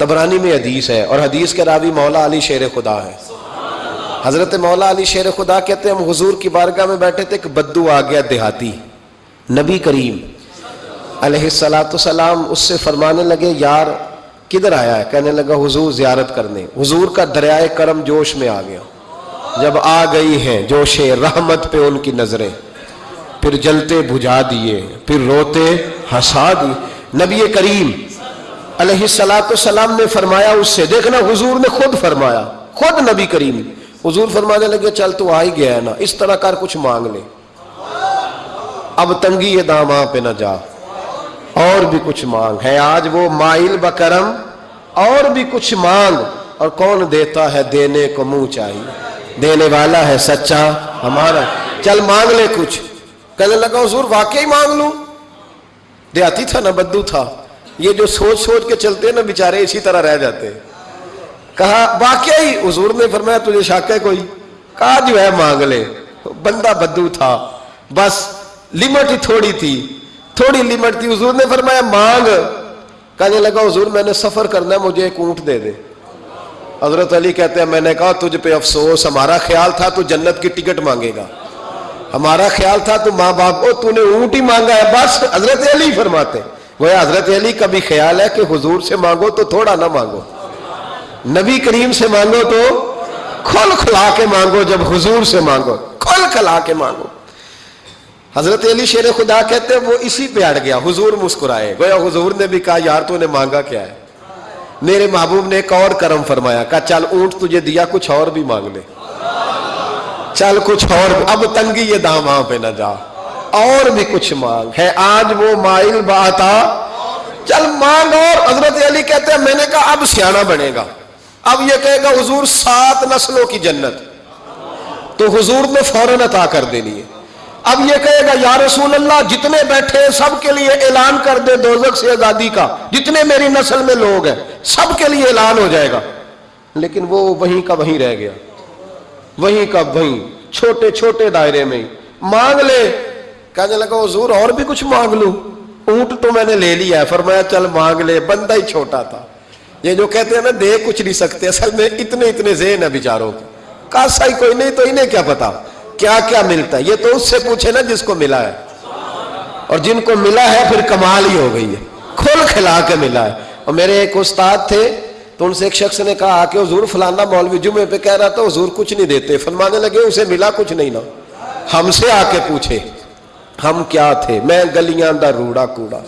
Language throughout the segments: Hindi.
तबरानी में हदीस है और हदीस के रावी मौला अली शेर खुदा है। हज़रत मौला अली शेर खुदा कहते हम हुजूर की बारगाह में बैठे थे, एक बद्दू आ गया देहाती, नबी करीम। सलाम उससे फरमाने लगे, यार, किधर आया है? कहने लगा, हुजूर जियारत करने। हुजूर का दरियाए करम जोश में आ गया। जब आ गई हैं, जोश रहमत पे उनकी नज़रें। फिर जलते बुझा दिए, फिर रोते हंसा दिए नबी करीम सलाम ने फरमाया, उससे देखना, हुजूर ने खुद फरमाया, खुद नबी करीम। हुजूर फरमाने लगे, चल तू आ ही गया है ना, इस तरह कर कुछ मांग ले। अब तंगी ये दामा पे ना जा। और भी कुछ मांग है। आज वो माइल बकरम, और भी कुछ मांग। और कौन देता है देने को मुँह चाहिए? देने वाला है सच्चा, हमारा। चल मांग ले कुछ। कहने लगा, हजूर, वाकई मांग लू? देहाती था ना, बद्दू था। ये जो सोच सोच के चलते हैं ना बेचारे, इसी तरह रह जाते हैं। कहा, वाकई, हजूर ने फरमाया, तुझे शक है कोई? कहा, जो है, मांग ले। बंदा बद्दू था। बस, लिमिट ही थोड़ी थी। थोड़ी लिमिट थी। हजूर ने फरमाया, मांग। कहने लगा, हजूर, मैंने सफ़र करना है, मुझे एक ऊँट दे दे। हज़रत अली कहते हैं, मैंने कहा, तुझ पे अफसोस, हमारा ख्याल था, तू जन्नत की टिकट मांगेगा। हमारा ख्याल था, तू माँ बाप को तूने ऊँट ही मांगा है, बस, हज़रत अली फरमाते वो हज़रत अली का भी ख्याल है कि हुजूर से मांगो तो थोड़ा ना मांगो। नबी करीम से मांगो तो खुल खुला के मांगो, जब हुजूर से मांगो, खुल खुला के मांगो। हज़रत अली शेर खुदा कहते वो इसी पे अड़ गया, हुजूर मुस्कुराए। गोया हुजूर ने भी कहा, यार, तूने मांगा क्या है? मेरे महबूब ने एक और करम फरमाया, कहा, चल, ऊँट तुझे दिया, कुछ और भी मांग ले। चल, कुछ और, अब तंगी ये दाम वहाँ पे ना जा। और भी कुछ मांग। है, आज वो माइल बाता। चल मांग और, हज़रत अली कहते हैं, मैंने कहा, अब सियाना बनेगा। अब ये कहेगा, हुजूर, सात नस्लों की जन्नत। तो हुजूर ने फ़ौरन अता कर देनी है। अब ये कहेगा, या रसूल अल्लाह जितने बैठे सब के लिए ऐलान कर दे दोजक से आज़ादी का। जितने मेरी नस्ल में लोग हैं सबके लिए ऐलान हो जाएगा। लेकिन वो वहीं का वहीं रह गया। वहीं का वहीं छोटे छोटे दायरे में मांग ले कहने लगा, हजूर, और भी कुछ मांग लू? ऊँट तो मैंने ले लिया है, फरमाया, चल, मांग ले। बंदा ही छोटा था। ये जो कहते हैं ना, दे कुछ नहीं सकते, असल में इतने इतने जेन है बिचारों के। कासा ही कोई नहीं तो इन्हें क्या पता? क्या क्या मिलता है? ये तो उससे पूछे ना, जिसको मिला है। और जिनको मिला है, फिर कमाल ही हो गई है। खुल खिला के मिला है। और मेरे एक उस्ताद थे तो उनसे एक शख्स ने कहा कि हजूर, फलाना मौलवी जुमे पे कह रहा था, हजूर कुछ नहीं देते। फरमाने लगे, उसे मिला कुछ नहीं ना। हमसे आके पूछे। हम क्या थे? मैं गलियाँ दा रूड़ा कूड़ा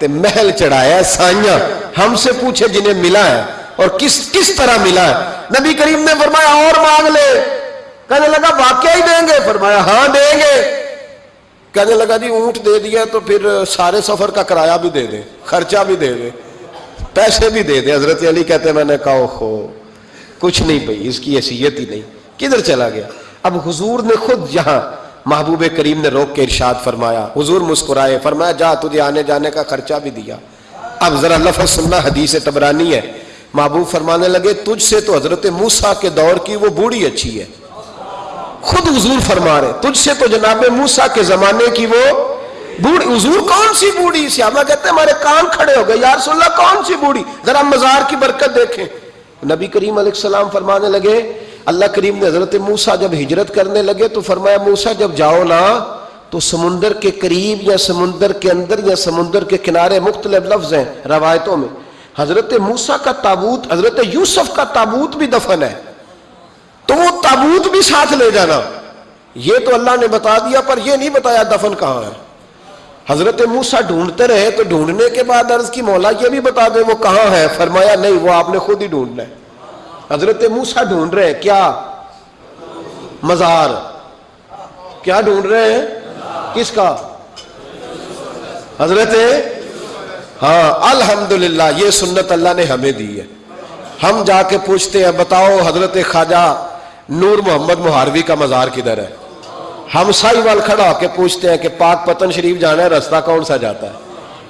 ते महल चढ़ाया साइया। हमसे पूछे जिन्हें मिला है और किस किस तरह मिला है। नबी करीम ने फरमाया, और मांग ले। कहने लगा, वाक्य ही देंगे। फरमाया हाँ देंगे। कहने लगा, जी, ऊँट दे दिया तो फिर सारे सफ़र का किराया भी दे दे, खर्चा भी दे दे, पैसे भी दे दे। हज़रत अली कहते मैंने कहा हो कुछ नहीं भाई, इसकी हैसियत ही नहीं। किधर चला गया? अब हुजूर ने खुद यहाँ महबूब करीम ने रोक के इरशाद फरमाया, हुजूर मुस्कुराए, फरमाया, जा, तुझे आने जाने का खर्चा भी दिया। अब जरा लफ सुनना, हदीस टबरानी है। महबूब फरमाने लगे, तुझसे तो हज़रत मूसा के दौर की वो बूढ़ी अच्छी है। खुद हुजूर फरमा रहे, तुझसे तो जनाब मूसा के जमाने की वो बूढ़ी, हुजूर कौन सी बूढ़ी? श्यामा कहते हमारे कान खड़े हो गए, यार सुल्ला कौन सी बूढ़ी? जरा मजार की बरकत देखें। नबी करीम सलाम फरमाने लगे अल्लाह करीम ने हज़रत मूसा जब हिजरत करने लगे तो फरमाया, मूसा, जब जाओ ना तो समुंदर के करीब या समुंदर के अंदर या समुंदर के किनारे मुख्तलिफ़ लफ्ज हैं, रवायतों में। हज़रत मूसा का ताबूत, हज़रत यूसुफ का ताबूत भी दफन है। तो वो ताबूत भी साथ ले जाना। ये तो अल्लाह ने बता दिया, पर यह नहीं बताया दफन कहाँ है। हज़रत मूसा ढूंढते रहे तो ढूँढने के बाद अर्ज़ की मौला, ये भी बता दे, वो कहाँ है? फरमाया, नहीं, वो आपने खुद ही ढूंढना है। हज़रत मूसा ढूंढ रहे हैं, क्या? मजार। क्या ढूंढ रहे हैं? किसका? हज़रत? हाँ अल्हम्दुलिल्लाह, ये सुन्नत अल्लाह ने हमें दी है। हम जाके पूछते हैं, बताओ हज़रत ख्वाजा नूर मोहम्मद मुहारवी का मजार किधर है? हम साई वाल खड़ा होकर पूछते हैं कि पाक पतन शरीफ जाना है, रास्ता कौन सा जाता है?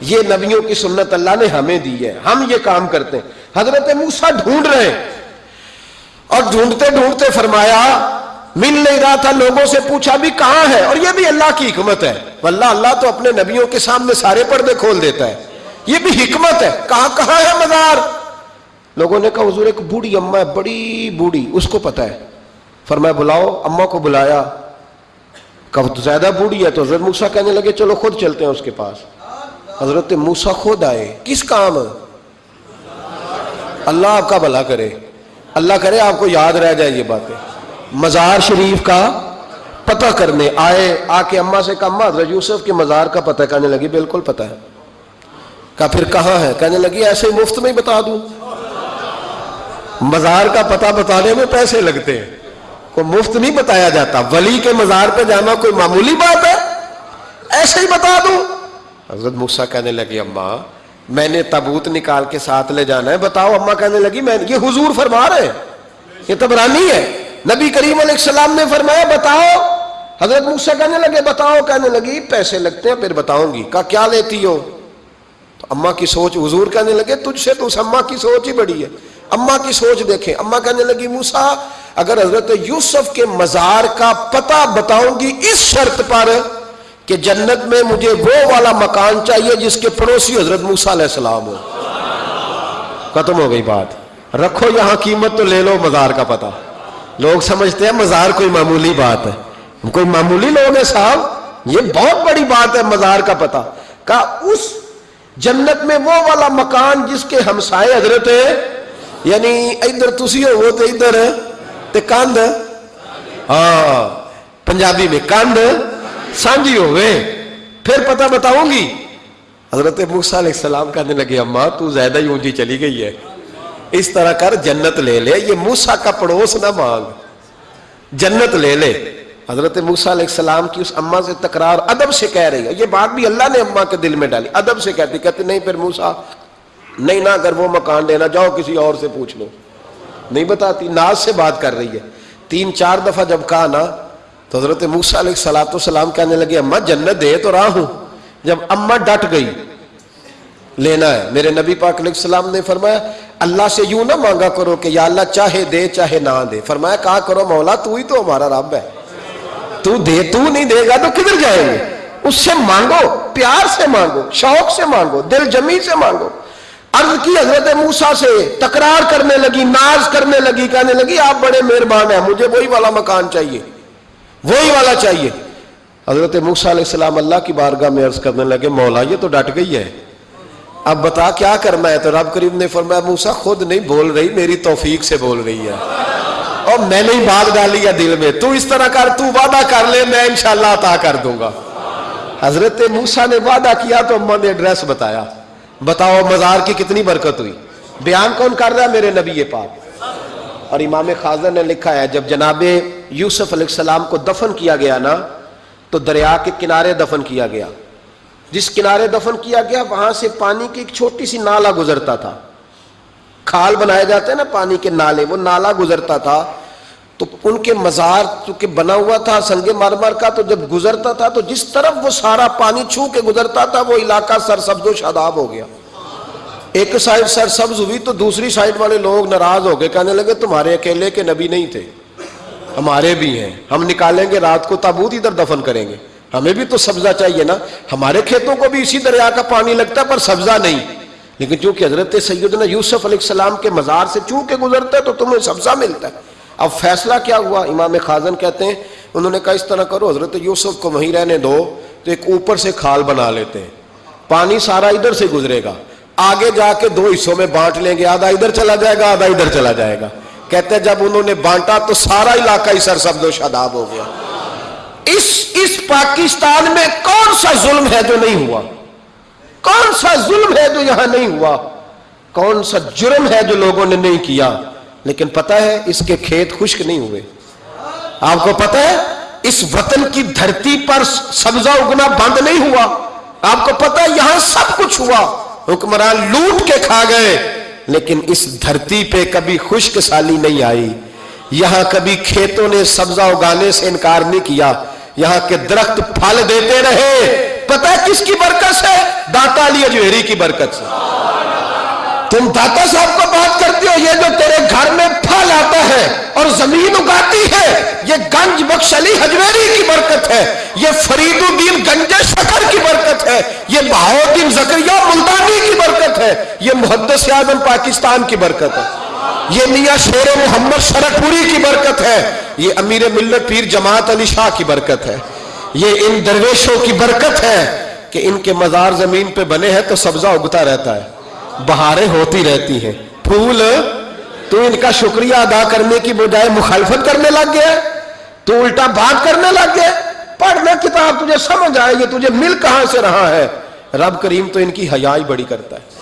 ये नबियों की सुन्नत अल्लाह ने हमें दी है। हम ये काम करते हैं। हज़रत मूसा ढूंढ रहे हैं। और ढूंढते ढूंढते फरमाया, मिल नहीं रहा था, लोगों से पूछा भी कहाँ है? और यह भी अल्लाह की हिकमत है। वल्ला अल्लाह तो अपने नबियों के सामने सारे पर्दे खोल देता है। ये भी हिकमत है। कहाँ कहाँ है मजार? लोगों ने कहा, हजूर, एक बूढ़ी अम्मा है, बड़ी बूढ़ी, उसको पता है। फरमाया, बुलाओ। अम्मा को बुलाया। कब तो ज़्यादा बूढ़ी है। तो हज़रत मूसा कहने लगे, चलो, खुद चलते हैं उसके पास। हज़रत मूसा खुद आए। किस काम? अल्लाह आपका भला करे। अल्लाह करे आपको याद रह जाए ये बातें। मज़ार शरीफ का पता करने, आए, आके अम्मा से कहा, अम्मा यूसुफ के मज़ार का पता कहने लगी। बिल्कुल पता है। कहा, फिर कहाँ है? कहने लगी, ऐसे मुफ़्त में ही बता दूँ। मज़ार का पता बताने में पैसे लगते हैं। को मुफ़्त नहीं बताया जाता। वली के मज़ार पे जाना कोई मामूली बात है? ऐसे ही बता दूँ। हज़रत मूसा कहने लगी, अम्मा मैंने तबूत निकाल के साथ ले जाना है। बताओ, अम्मा कहने लगी, मैं, ये हुजूर फरमा रहे हैं। ये तबरानी है। नबी करीम सलाम ने फरमाया, बताओ। हज़रत मूसा कहने लगे, बताओ। कहने लगी, पैसे लगते हैं, फिर बताऊँगी। का, क्या लेती हो? तो अम्मा की सोच, हुजूर कहने लगे, तुझसे तो उस अम्मा की सोच ही बड़ी है। अम्मा की सोच देखें। अम्मा कहने लगी, मूसा, अगर हज़रत यूसुफ के मजार का पता बताऊँगी इस शर्त पर कि जन्नत में मुझे वो वाला मकान चाहिए जिसके पड़ोसी हज़रत मूसा सलाम हो। खत्म हो गई बात। रखो यहाँ कीमत तो ले लो, मजार का पता। लोग समझते हैं मजार कोई मामूली बात है। कोई मामूली लोग है साहब। ये बहुत बड़ी बात है, मजार का पता। का उस जन्नत में वो वाला मकान जिसके हमसाए हज़रत है, यानी इधर तुसी हो तो इधर ते कंध हाँ। पंजाबी में कंध सांझी हो गए। फिर पता बताऊँगी। हज़रत मूसा सलाम कहने लगे, अम्मा, तू ज़्यादा ही ऊँची चली गई है। इस तरह कर, जन्नत ले ले, ये मूसा का पड़ोस ना मांग। जन्नत ले ले। हज़रत सलाम की उस अम्मा से तकरार अदब से कह रही है। ये बात भी अल्लाह ने अम्मा के दिल में डाली। अदब से कहती कहती, नहीं, फिर मूसा, नहीं ना, अगर वो मकान लेना जाओ, किसी और से पूछ लो। नहीं बताती, नाज से बात कर रही है। तीन चार दफ़ा जब कहा ना तो हज़रत मूसा सलात सलाम कहने लगे, अम्मा, जन्नत दे तो रहा हूँ। जब अम्मा डट गई, लेना है। मेरे नबी पाक सलाम ने फरमाया, अल्लाह से यूँ ना मांगा करो कि, या अल्लाह चाहे दे, चाहे ना दे। फरमाया, कहा करो, मौला, तू ही तो हमारा रब है। तू दे, तू नहीं देगा तो किधर जाएँगे? उससे मांगो, प्यार से मांगो, शौक से मांगो, दिल जमी से मांगो। अर्ज़ की हज़रत मूसा से, तकरार करने लगी, नाज करने लगी, कहने लगी, आप बड़े मेहरबान हैं, मुझे वही वाला मकान चाहिए। वही वाला चाहिए। हज़रत मूसा अल्लाह की बारगाह में अर्ज़ करने लगे, मौला, ये तो डट गई है। अब बता, क्या करना है? तो रब करीब ने फरमाया, मूसा, खुद नहीं बोल रही, मेरी तौफीक से बोल रही है। और मैंने ही बात डाली है दिल में, तू इस तरह कर, तू वादा कर ले, मैं इंशाला अता कर दूँगा। हज़रत मूसा ने वादा किया तो अम्मा ने एड्रेस बताया। बताओ, मजार की कितनी बरकत हुई? बयान कौन कर रहा है मेरे नबी पाक? और इमाम खाजर ने लिखा है, जब जनाबे यूसुफ सलाम को दफन किया गया ना तो दरिया के किनारे दफन किया गया। जिस किनारे दफन किया गया, वहाँ से पानी की एक छोटी सी नाला गुजरता था। खाल बनाए जाते हैं ना पानी के नाले, वो नाला गुजरता था। तो उनके मजार चूँकि बना हुआ था, संगे मारमार का तो जब गुजरता था तो जिस तरफ़ वो सारा पानी छू के गुजरता था, वो इलाका सरसब्जो शादाब हो गया। एक साइड सरसब्ज हुई तो दूसरी साइड वाले लोग नाराज़ हो गए, कहने लगे, तुम्हारे अकेले के नबी नहीं थे। हमारे भी हैं। हम निकालेंगे, रात को ताबूत इधर दफन करेंगे। हमें भी तो सब्जा चाहिए ना। हमारे खेतों को भी इसी दरिया का पानी लगता है, पर सब्जा नहीं। लेकिन चूँकि हज़रत सैदना यूसुफ सलाम के मजार से चू के गुजरता है तो तुम्हें सब्जा मिलता है। अब फैसला क्या हुआ? इमाम खाजन कहते हैं, उन्होंने कहा, इस तरह करो, हज़रत यूसुफ को वहीं रहने दो तो एक ऊपर से खाल बना लेते हैं। पानी सारा इधर से गुजरेगा। आगे जाके दो हिस्सों में बांट लेंगे, आधा इधर चला जाएगा, आधा इधर चला जाएगा। कहते जब उन्होंने बांटा तो सारा इलाका ही सरसब्दो शादाब हो गया। इस इस पाकिस्तान में कौन सा जुल्म है जो नहीं हुआ? कौन सा जुल्म है जो यहाँ नहीं हुआ? कौन सा जुर्म है जो लोगों ने नहीं किया? लेकिन पता है, इसके खेत खुश्क नहीं हुए। आपको पता है, इस वतन की धरती पर सब्जा उगना बंद नहीं हुआ। आपको पता है, यहाँ सब कुछ हुआ। हुक्मरान लूट के खा गए। लेकिन इस धरती पे कभी खुश्क साली नहीं आई। यहाँ कभी खेतों ने सब्जा उगाने से इनकार नहीं किया। यहाँ के दरख्त फल देते रहे। पता है किसकी बरकत से दाता अली अजहरी की बरकत से। तुम दाता साहब को बात करते हो, ये जो तेरे घर में फल आता है और ज़मीन उगाती है, ये गंज बख्श अली हजवेरी की बरकत है, ये फरीदुद्दीन गंजे शकर की बरकत है, ये बहाउद्दीन जकरिया मुल्तानी की बरकत है, ये मुहदस आज़म पाकिस्तान की बरकत है, ये मियाँ शेर मोहम्मद शरकपुरी की बरकत है, ये अमीर मिल्लत पीर जमात अली शाह की बरकत है, ये इन दरवेशों की बरकत है कि इनके मजार ज़मीन पे बने हैं तो सब्जा उगता रहता है। बहारें होती रहती हैं। फूल, तू इनका शुक्रिया अदा करने की बजाय मुखालफत करने लग गया। तू उल्टा बात करने लग गया। पढ़ना किताब, तुझे समझ आएगी, तुझे मिल कहाँ से रहा है। रब करीम तो इनकी हयाई बड़ी करता है।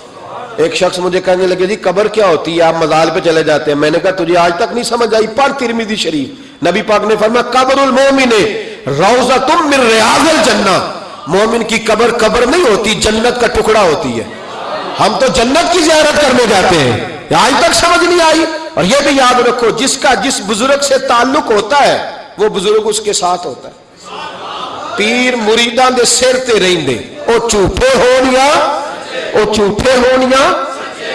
एक शख्स मुझे कहने लगे, जी, कबर क्या होती है? आप मजाल पे चले जाते हैं। मैंने कहा, तुझे आज तक नहीं समझ आई। पर तिरमिदी शरीफ। नबी पाक ने फरमा कबरुल मोमिन, रोजा तुम मिल रियाजल जन्ना। मोमिन की कबर कबर नहीं होती, जन्नत का टुकड़ा होती है। हम तो जन्नत की जियारत करने जाते हैं। आज तक समझ नहीं आई। और यह भी याद रखो, जिसका, जिस बुज़ुर्ग से ताल्लुक होता है, वो बुज़ुर्ग उसके साथ होता है। पीर मुरीदा दे सिर ते रेंदे। ओ झूठे होनिया, ओ झूठे होनिया।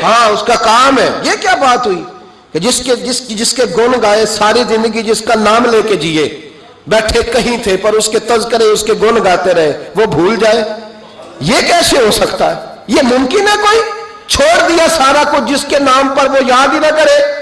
हाँ उसका काम है। ये क्या बात हुई? कि जिसके, जिस, जिसके गुण गाए, सारी ज़िंदगी जिसका नाम लेके जिए, बैठे कहीं थे, पर उसके तस्करे उसके गुण गाते रहे, वो भूल जाए। ये कैसे हो सकता है? ये मुमकिन है कोई? छोड़ दिया सारा कुछ जिसके नाम पर वो याद ही ना करे।